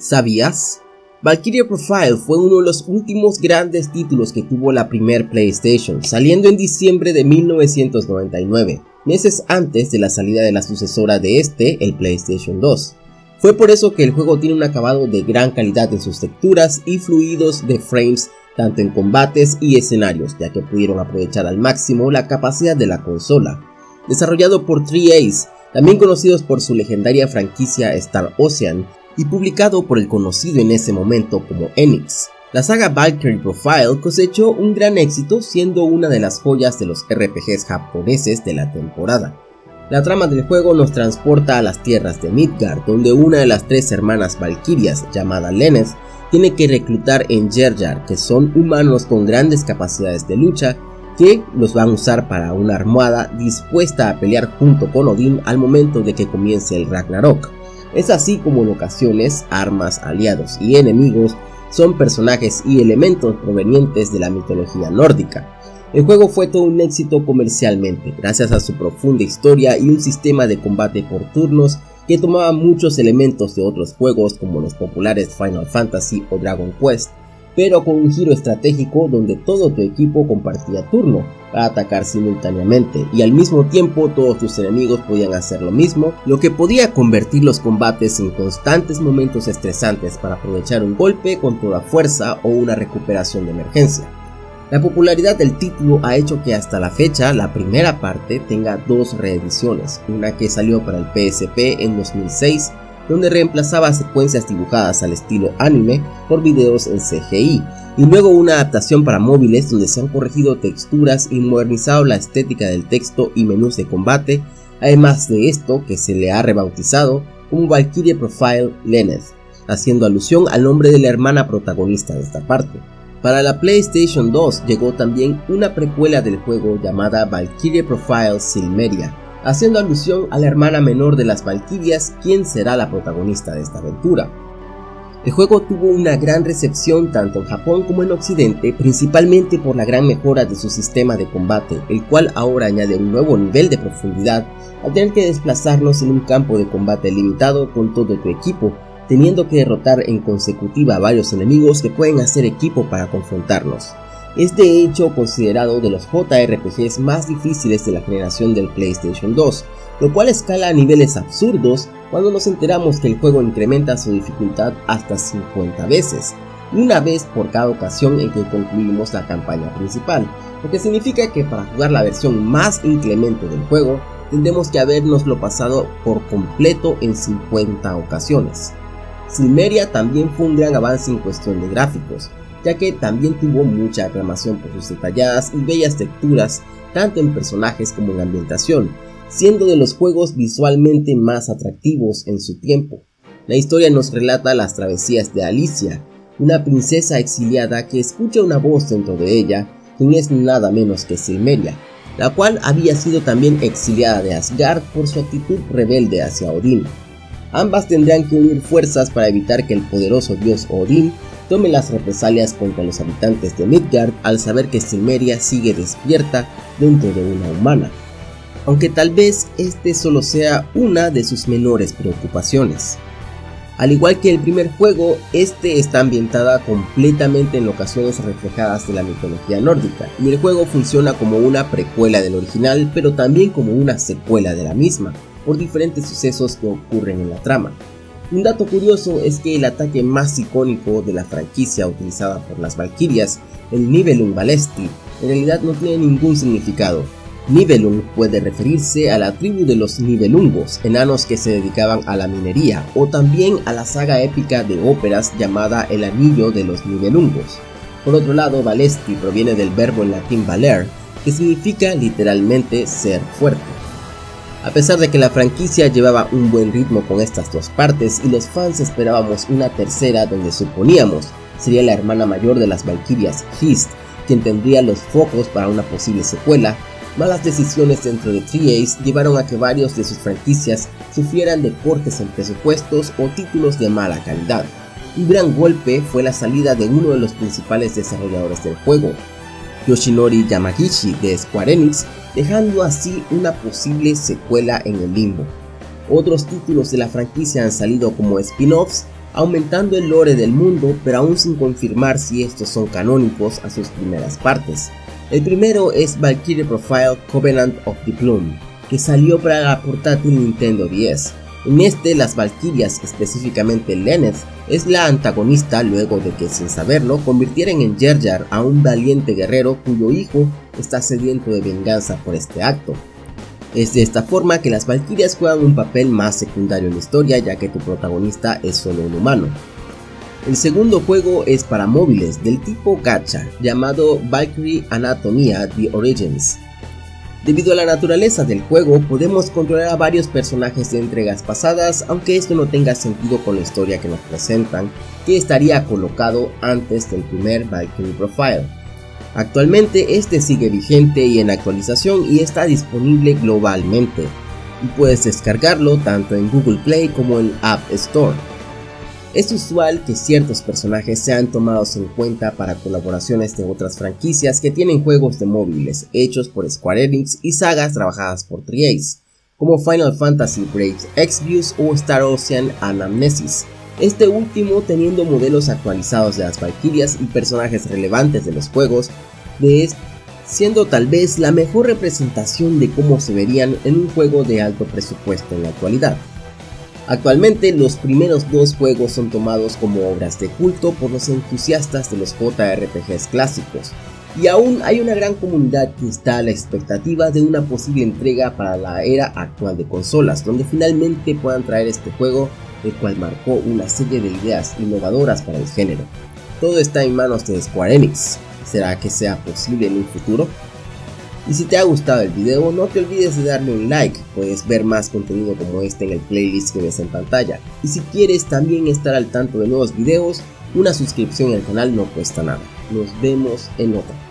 ¿Sabías? Valkyria Profile fue uno de los últimos grandes títulos que tuvo la primer PlayStation, saliendo en diciembre de 1999, meses antes de la salida de la sucesora de este, el PlayStation 2. Fue por eso que el juego tiene un acabado de gran calidad en sus texturas y fluidos de frames tanto en combates y escenarios, ya que pudieron aprovechar al máximo la capacidad de la consola. Desarrollado por 3Ace, también conocidos por su legendaria franquicia Star Ocean, y publicado por el conocido en ese momento como Enix. La saga Valkyrie Profile cosechó un gran éxito siendo una de las joyas de los RPGs japoneses de la temporada. La trama del juego nos transporta a las tierras de Midgard, donde una de las tres hermanas valquirias, llamada Lenneth, tiene que reclutar en Gerjar, que son humanos con grandes capacidades de lucha, que los van a usar para una armada dispuesta a pelear junto con Odín al momento de que comience el Ragnarok. Es así como en ocasiones armas, aliados y enemigos son personajes y elementos provenientes de la mitología nórdica. El juego fue todo un éxito comercialmente, gracias a su profunda historia y un sistema de combate por turnos que tomaba muchos elementos de otros juegos como los populares Final Fantasy o Dragon Quest, pero con un giro estratégico donde todo tu equipo compartía turno para atacar simultáneamente y al mismo tiempo todos tus enemigos podían hacer lo mismo, lo que podía convertir los combates en constantes momentos estresantes para aprovechar un golpe con toda fuerza o una recuperación de emergencia. La popularidad del título ha hecho que hasta la fecha la primera parte tenga dos reediciones, una que salió para el PSP en 2006 donde reemplazaba secuencias dibujadas al estilo anime por videos en CGI, y luego una adaptación para móviles donde se han corregido texturas y modernizado la estética del texto y menús de combate, además de esto que se le ha rebautizado como Valkyrie Profile Lenneth, haciendo alusión al nombre de la hermana protagonista de esta parte. Para la PlayStation 2 llegó también una precuela del juego llamada Valkyrie Profile Silmeria, haciendo alusión a la hermana menor de las Valkyrias, quien será la protagonista de esta aventura. El juego tuvo una gran recepción tanto en Japón como en Occidente, principalmente por la gran mejora de su sistema de combate, el cual ahora añade un nuevo nivel de profundidad al tener que desplazarnos en un campo de combate limitado con todo tu equipo, teniendo que derrotar en consecutiva a varios enemigos que pueden hacer equipo para confrontarnos. Es de hecho considerado de los JRPGs más difíciles de la generación del PlayStation 2, lo cual escala a niveles absurdos cuando nos enteramos que el juego incrementa su dificultad hasta 50 veces, una vez por cada ocasión en que concluimos la campaña principal, lo que significa que para jugar la versión más inclemente del juego tendremos que habernoslo pasado por completo en 50 ocasiones. Silmeria también fue un gran avance en cuestión de gráficos, ya que también tuvo mucha aclamación por sus detalladas y bellas texturas, tanto en personajes como en ambientación, siendo de los juegos visualmente más atractivos en su tiempo. La historia nos relata las travesías de Alicia, una princesa exiliada que escucha una voz dentro de ella, quien es nada menos que Silmeria, la cual había sido también exiliada de Asgard por su actitud rebelde hacia Odín. Ambas tendrán que unir fuerzas para evitar que el poderoso dios Odín tome las represalias contra los habitantes de Midgard al saber que Silmeria sigue despierta dentro de una humana, aunque tal vez este solo sea una de sus menores preocupaciones. Al igual que el primer juego, este está ambientada completamente en locaciones reflejadas de la mitología nórdica, y el juego funciona como una precuela del original, pero también como una secuela de la misma, por diferentes sucesos que ocurren en la trama. Un dato curioso es que el ataque más icónico de la franquicia utilizada por las Valkyrias, el Nibelung Balesti, en realidad no tiene ningún significado. Nibelung puede referirse a la tribu de los Nibelungos, enanos que se dedicaban a la minería, o también a la saga épica de óperas llamada El Anillo de los Nibelungos. Por otro lado, Balesti proviene del verbo en latín valer, que significa literalmente ser fuerte. A pesar de que la franquicia llevaba un buen ritmo con estas dos partes y los fans esperábamos una tercera donde suponíamos sería la hermana mayor de las Valkyrias, Hist, quien tendría los focos para una posible secuela, malas decisiones dentro de 3Ace llevaron a que varios de sus franquicias sufrieran de cortes en presupuestos o títulos de mala calidad. Un gran golpe fue la salida de uno de los principales desarrolladores del juego, Yoshinori Yamagishi de Square Enix, dejando así una posible secuela en el limbo. Otros títulos de la franquicia han salido como spin-offs, aumentando el lore del mundo pero aún sin confirmar si estos son canónicos a sus primeras partes. El primero es Valkyrie Profile Covenant of the Plume, que salió para la portátil Nintendo 10. En este, las Valkyrias, específicamente Lenneth, es la antagonista luego de que sin saberlo convirtieran en Jar a un valiente guerrero cuyo hijo está sediento de venganza por este acto. Es de esta forma que las Valkyrias juegan un papel más secundario en la historia ya que tu protagonista es solo un humano. El segundo juego es para móviles del tipo gacha llamado Valkyrie Anatomia The Origins. Debido a la naturaleza del juego podemos controlar a varios personajes de entregas pasadas aunque esto no tenga sentido con la historia que nos presentan que estaría colocado antes del primer Valkyrie Profile. Actualmente este sigue vigente y en actualización y está disponible globalmente y puedes descargarlo tanto en Google Play como en App Store. Es usual que ciertos personajes sean tomados en cuenta para colaboraciones de otras franquicias que tienen juegos de móviles hechos por Square Enix y sagas trabajadas por Triace, como Final Fantasy Brave Exvius o Star Ocean Anamnesis, este último teniendo modelos actualizados de las Valkyrias y personajes relevantes de los juegos, de siendo tal vez la mejor representación de cómo se verían en un juego de alto presupuesto en la actualidad. Actualmente los primeros dos juegos son tomados como obras de culto por los entusiastas de los JRPGs clásicos, y aún hay una gran comunidad que está a la expectativa de una posible entrega para la era actual de consolas, donde finalmente puedan traer este juego el cual marcó una serie de ideas innovadoras para el género. Todo está en manos de Square Enix. ¿Será que sea posible en un futuro? Y si te ha gustado el video, no te olvides de darle un like, puedes ver más contenido como este en el playlist que ves en pantalla. Y si quieres también estar al tanto de nuevos videos, una suscripción al canal no cuesta nada. Nos vemos en otra.